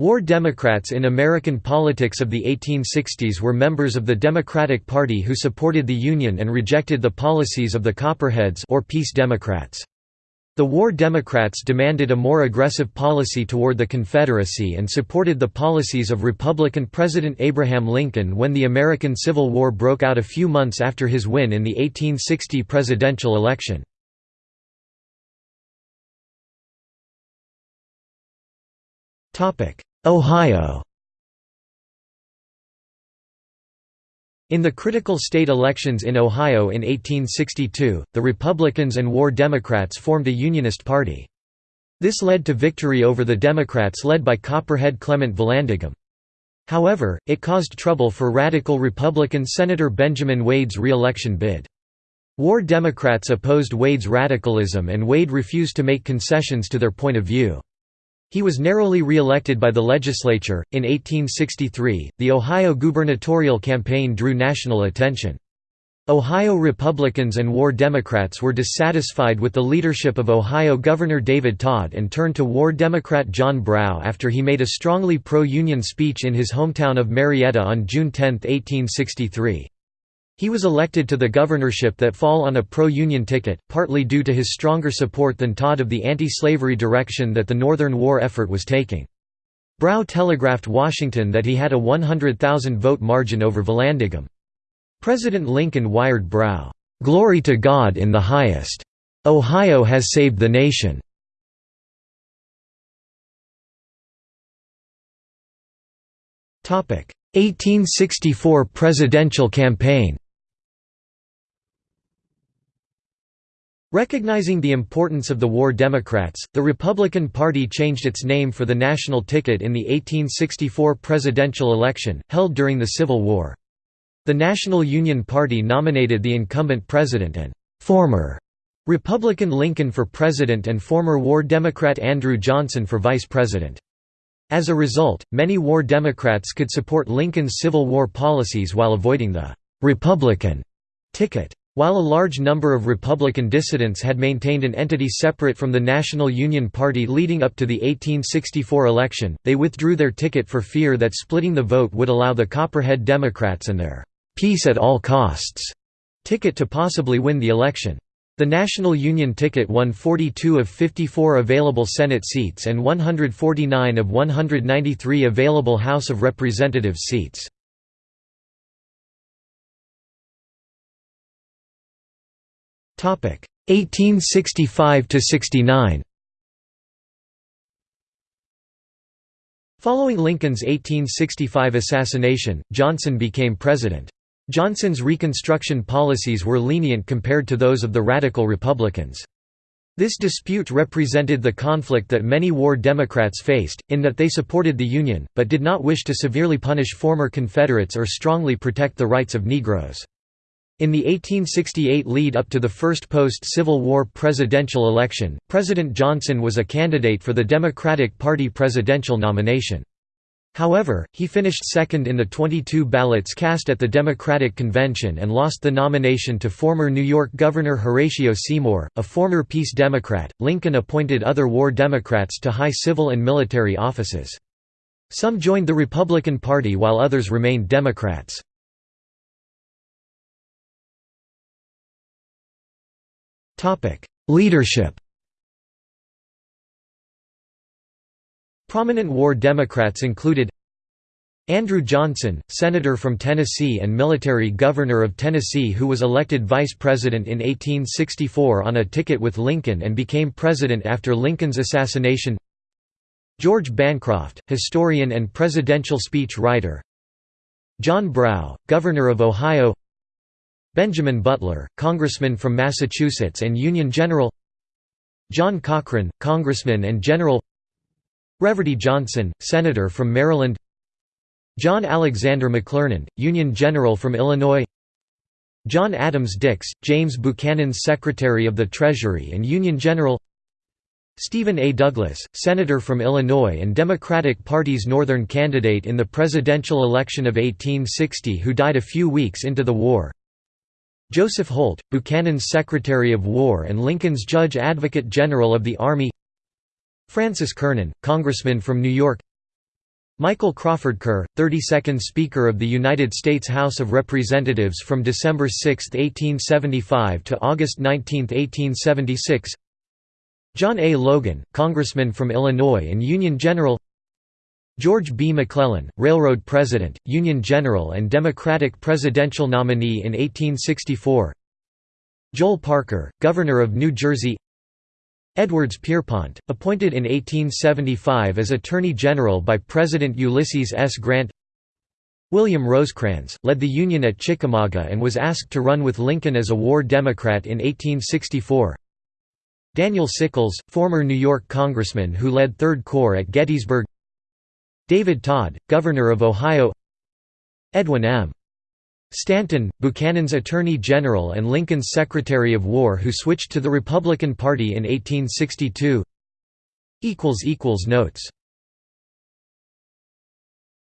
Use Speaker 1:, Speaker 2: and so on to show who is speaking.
Speaker 1: War Democrats in American politics of the 1860s were members of the Democratic Party who supported the Union and rejected the policies of the Copperheads or Peace Democrats. The War Democrats demanded a more aggressive policy toward the Confederacy and supported the policies of Republican President Abraham Lincoln when the American Civil War broke out a few months after his win in the 1860 presidential election. Ohio In the critical state elections in Ohio in 1862, the Republicans and War Democrats formed a Unionist party. This led to victory over the Democrats led by Copperhead Clement Vallandigham. However, it caused trouble for radical Republican Senator Benjamin Wade's re-election bid. War Democrats opposed Wade's radicalism and Wade refused to make concessions to their point of view. He was narrowly re-elected by the legislature. In 1863, the Ohio gubernatorial campaign drew national attention. Ohio Republicans and War Democrats were dissatisfied with the leadership of Ohio Governor David Tod and turned to War Democrat John Brough after he made a strongly pro-Union speech in his hometown of Marietta on June 10, 1863. He was elected to the governorship that fall on a pro-Union ticket, partly due to his stronger support than Tod of the anti-slavery direction that the Northern war effort was taking. Brough telegraphed Washington that he had a 100,000 vote margin over Vallandigham. President Lincoln wired Brough, "'Glory to God in the highest. Ohio has saved the nation.' Topic: 1864 presidential campaign. Recognizing the importance of the War Democrats, the Republican Party changed its name for the national ticket in the 1864 presidential election, held during the Civil War. The National Union Party nominated the incumbent president and former Republican Lincoln for president and former War Democrat Andrew Johnson for vice president. As a result, many War Democrats could support Lincoln's Civil War policies while avoiding the «Republican» ticket. While a large number of Republican dissidents had maintained an entity separate from the National Union Party leading up to the 1864 election, they withdrew their ticket for fear that splitting the vote would allow the Copperhead Democrats and their «peace at all costs» ticket to possibly win the election. The National Union ticket won 42 of 54 available Senate seats and 149 of 193 available House of Representatives seats. 1865 to 69 Following Lincoln's 1865 assassination, Johnson became president. Johnson's Reconstruction policies were lenient compared to those of the radical Republicans. This dispute represented the conflict that many war Democrats faced, in that they supported the Union, but did not wish to severely punish former Confederates or strongly protect the rights of Negroes. In the 1868 lead-up to the first post-Civil War presidential election, President Johnson was a candidate for the Democratic Party presidential nomination. However, he finished second in the 22 ballots cast at the Democratic Convention and lost the nomination to former New York Governor Horatio Seymour, a former Peace Democrat. Lincoln appointed other war Democrats to high civil and military offices. Some joined the Republican Party while others remained Democrats. Leadership Prominent war Democrats included Andrew Johnson, Senator from Tennessee and military governor of Tennessee who was elected vice president in 1864 on a ticket with Lincoln and became president after Lincoln's assassination George Bancroft, historian and presidential speech writer John Brough, governor of Ohio Benjamin Butler, congressman from Massachusetts and Union General John Cochran, congressman and general Reverdy Johnson, senator from Maryland John Alexander McClernand, Union General from Illinois John Adams Dix, James Buchanan's Secretary of the Treasury and Union General Stephen A. Douglas, Senator from Illinois and Democratic Party's Northern candidate in the presidential election of 1860 who died a few weeks into the war Joseph Holt, Buchanan's Secretary of War and Lincoln's Judge Advocate General of the Army. Francis Kernan, Congressman from New York. Michael Crawford Kerr, 32nd Speaker of the United States House of Representatives from December 6, 1875 to August 19, 1876 John A. Logan, Congressman from Illinois and Union General George B. McClellan, Railroad President, Union General and Democratic presidential nominee in 1864 Joel Parker, Governor of New Jersey. Edwards Pierrepont, appointed in 1875 as Attorney General by President Ulysses S. Grant. William Rosecrans, led the Union at Chickamauga and was asked to run with Lincoln as a war Democrat in 1864 Daniel Sickles, former New York congressman who led Third Corps at Gettysburg David Tod, Governor of Ohio Edwin M. Stanton, Buchanan's Attorney General and Lincoln's Secretary of War who switched to the Republican Party in 1862 Notes